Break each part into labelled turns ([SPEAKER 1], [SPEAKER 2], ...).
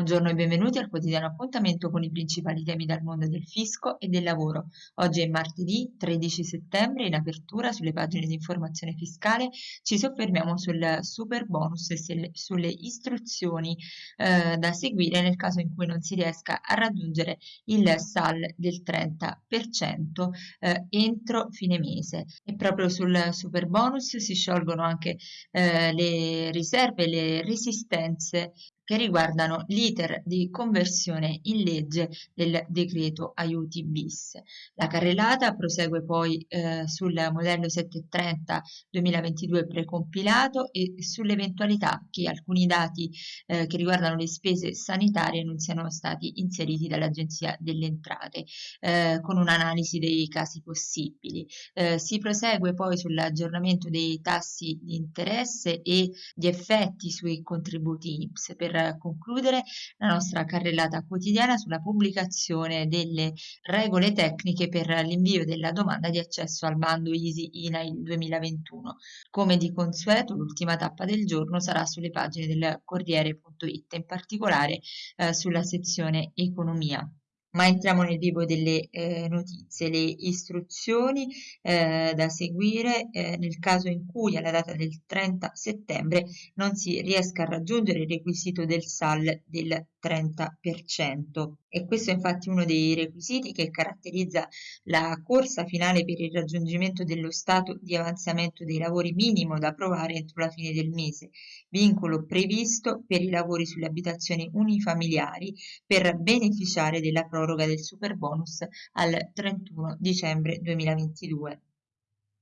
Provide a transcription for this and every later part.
[SPEAKER 1] Buongiorno e benvenuti al quotidiano appuntamento con i principali temi dal mondo del fisco e del lavoro. Oggi è martedì 13 settembre, in apertura sulle pagine di informazione fiscale ci soffermiamo sul super bonus e sulle istruzioni eh, da seguire nel caso in cui non si riesca a raggiungere il SAL del 30% eh, entro fine mese. E proprio sul super bonus si sciolgono anche eh, le riserve, le resistenze che riguardano l'iter di conversione in legge del decreto aiuti bis. La carrellata prosegue poi eh, sul modello 730 2022 precompilato e sull'eventualità che alcuni dati eh, che riguardano le spese sanitarie non siano stati inseriti dall'Agenzia delle Entrate eh, con un'analisi dei casi possibili. Eh, si prosegue poi sull'aggiornamento dei tassi di interesse e di effetti sui contributi IPS per concludere la nostra carrellata quotidiana sulla pubblicazione delle regole tecniche per l'invio della domanda di accesso al bando Easy INAIL 2021. Come di consueto, l'ultima tappa del giorno sarà sulle pagine del Corriere.it, in particolare eh, sulla sezione Economia. Ma entriamo nel vivo delle eh, notizie, le istruzioni eh, da seguire eh, nel caso in cui alla data del 30 settembre non si riesca a raggiungere il requisito del SAL del 30% e questo è infatti uno dei requisiti che caratterizza la corsa finale per il raggiungimento dello stato di avanzamento dei lavori minimo da approvare entro la fine del mese, vincolo previsto per i lavori sulle abitazioni unifamiliari per beneficiare della proroga del superbonus al 31 dicembre 2022.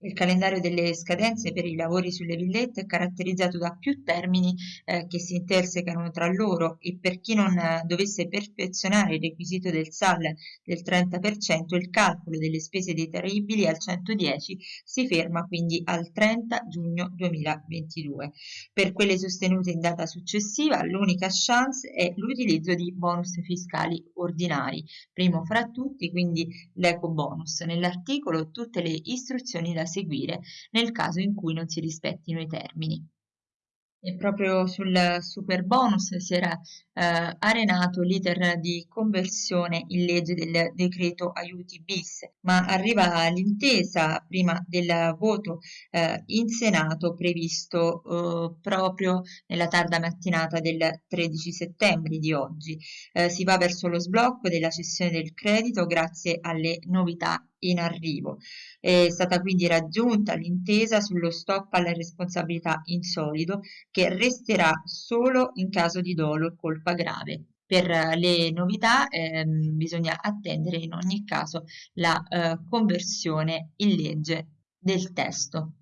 [SPEAKER 1] Il calendario delle scadenze per i lavori sulle villette è caratterizzato da più termini eh, che si intersecano tra loro e per chi non eh, dovesse perfezionare il requisito del SAL del 30%, il calcolo delle spese detraibili al 110 si ferma quindi al 30 giugno 2022. Per quelle sostenute in data successiva, l'unica chance è l'utilizzo di bonus fiscali ordinari, primo fra tutti quindi l'eco bonus. Nell'articolo tutte le istruzioni da seguire nel caso in cui non si rispettino i termini. E proprio sul super bonus si era eh, arenato l'iter di conversione in legge del decreto aiuti bis, ma arriva l'intesa prima del voto eh, in Senato previsto eh, proprio nella tarda mattinata del 13 settembre di oggi. Eh, si va verso lo sblocco della cessione del credito grazie alle novità in arrivo. È stata quindi raggiunta l'intesa sullo stop alla responsabilità in solido che resterà solo in caso di dolo e colpa grave. Per le novità ehm, bisogna attendere in ogni caso la eh, conversione in legge del testo.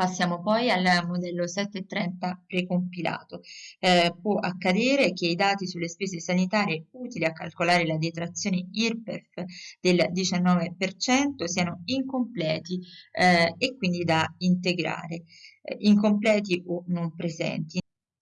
[SPEAKER 1] Passiamo poi al modello 730 precompilato. Eh, può accadere che i dati sulle spese sanitarie utili a calcolare la detrazione IRPEF del 19% siano incompleti eh, e quindi da integrare, eh, incompleti o non presenti.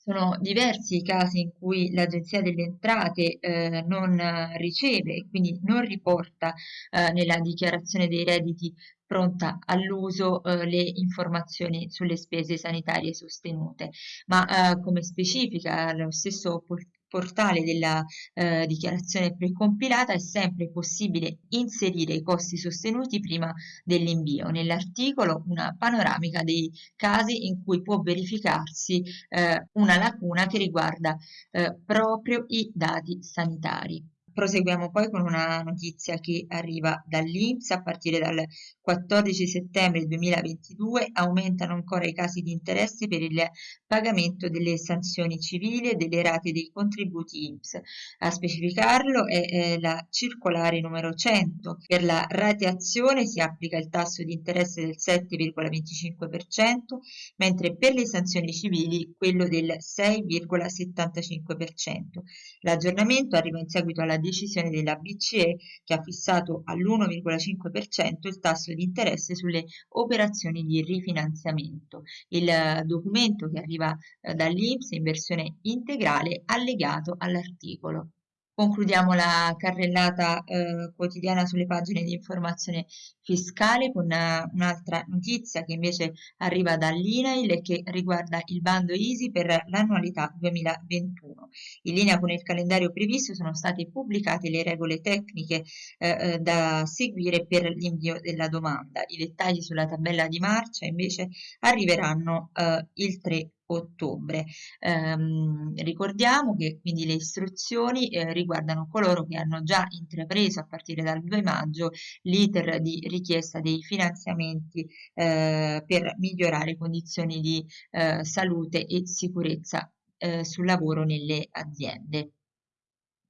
[SPEAKER 1] Sono diversi i casi in cui l'Agenzia delle Entrate eh, non riceve e quindi non riporta eh, nella dichiarazione dei redditi pronta all'uso eh, le informazioni sulle spese sanitarie sostenute, ma eh, come specifica lo stesso portale della eh, dichiarazione precompilata è sempre possibile inserire i costi sostenuti prima dell'invio. Nell'articolo una panoramica dei casi in cui può verificarsi eh, una lacuna che riguarda eh, proprio i dati sanitari. Proseguiamo poi con una notizia che arriva dall'Inps a partire dal 14 settembre 2022 aumentano ancora i casi di interesse per il pagamento delle sanzioni civili e delle rate dei contributi INPS. A specificarlo è, è la circolare numero 100. Per la rateazione si applica il tasso di interesse del 7,25%, mentre per le sanzioni civili quello del 6,75%. L'aggiornamento arriva in seguito alla decisione della BCE che ha fissato all'1,5% il tasso di interesse sulle operazioni di rifinanziamento. Il eh, documento che arriva eh, dall'Inps in versione integrale allegato all'articolo. Concludiamo la carrellata eh, quotidiana sulle pagine di informazione fiscale con uh, un'altra notizia che invece arriva dall'INAIL e che riguarda il bando ISI per l'annualità 2021. In linea con il calendario previsto sono state pubblicate le regole tecniche eh, eh da seguire per l'invio della domanda. I dettagli sulla tabella di marcia invece arriveranno eh, il 3 ottobre. Ehm, ricordiamo che quindi le istruzioni eh, riguardano coloro che hanno già intrapreso a partire dal 2 maggio l'iter di richiesta dei finanziamenti eh, per migliorare condizioni di eh, salute e sicurezza eh, sul lavoro nelle aziende.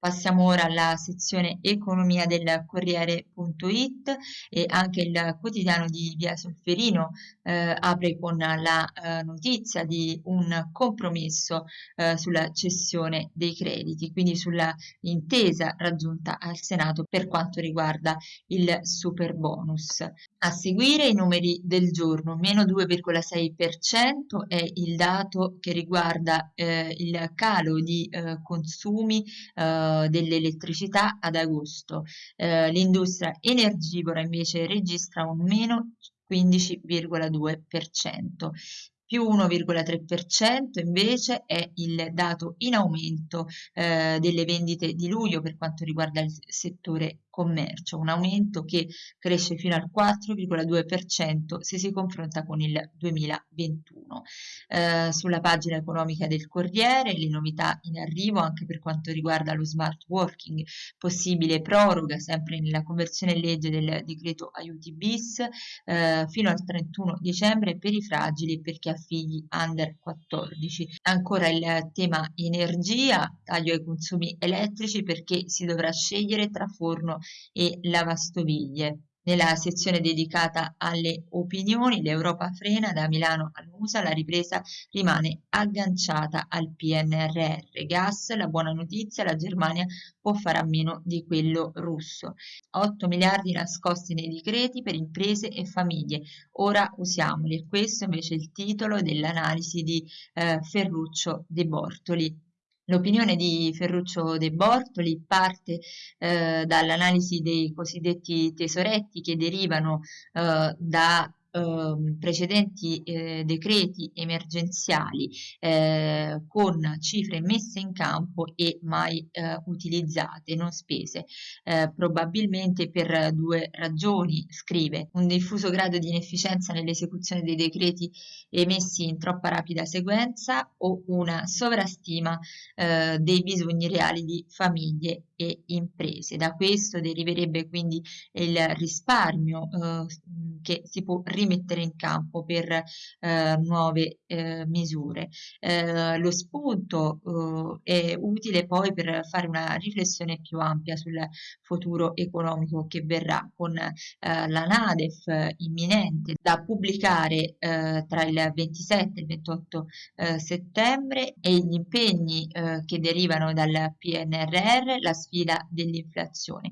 [SPEAKER 1] Passiamo ora alla sezione economia del Corriere.it e anche il quotidiano di Via Solferino eh, apre con la eh, notizia di un compromesso eh, sulla cessione dei crediti, quindi sulla intesa raggiunta al Senato per quanto riguarda il super bonus. A seguire i numeri del giorno, meno 2,6% è il dato che riguarda eh, il calo di eh, consumi eh, dell'elettricità ad agosto. Eh, l'industria energivora invece registra un meno 15,2% più 1,3% invece è il dato in aumento eh, delle vendite di luglio per quanto riguarda il settore commercio, un aumento che cresce fino al 4,2% se si confronta con il 2021. Eh, sulla pagina economica del Corriere le novità in arrivo anche per quanto riguarda lo smart working, possibile proroga sempre nella conversione in legge del decreto aiuti bis eh, fino al 31 dicembre per i fragili e per chi ha figli under 14. Ancora il tema energia, taglio ai consumi elettrici perché si dovrà scegliere tra forno e lavastoviglie. Nella sezione dedicata alle opinioni, l'Europa frena da Milano a Lusa, la ripresa rimane agganciata al PNRR. Gas, la buona notizia, la Germania può fare a meno di quello russo. 8 miliardi nascosti nei decreti per imprese e famiglie, ora usiamoli. Questo invece è il titolo dell'analisi di eh, Ferruccio De Bortoli. L'opinione di Ferruccio De Bortoli parte eh, dall'analisi dei cosiddetti tesoretti che derivano eh, da eh, precedenti eh, decreti emergenziali eh, con cifre messe in campo e mai eh, utilizzate, non spese, eh, probabilmente per due ragioni, scrive, un diffuso grado di inefficienza nell'esecuzione dei decreti emessi in troppa rapida sequenza o una sovrastima eh, dei bisogni reali di famiglie e imprese. Da questo deriverebbe quindi il risparmio che si può rimettere in campo per eh, nuove eh, misure. Eh, lo spunto eh, è utile poi per fare una riflessione più ampia sul futuro economico che verrà con eh, la NADEF imminente da pubblicare eh, tra il 27 e il 28 settembre e gli impegni che derivano dal PNRR, la sfida dell'inflazione.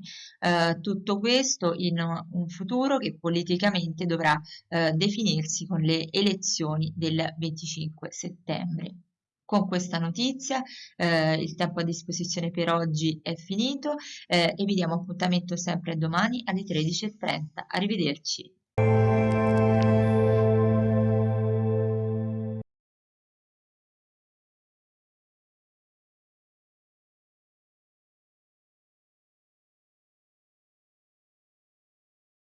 [SPEAKER 1] tutto questo in un futuro che politicamente dovrà eh, definirsi con le elezioni del 25 settembre. Con questa notizia eh, il tempo a disposizione per oggi è finito eh, e vi diamo appuntamento sempre domani alle 13.30. Arrivederci.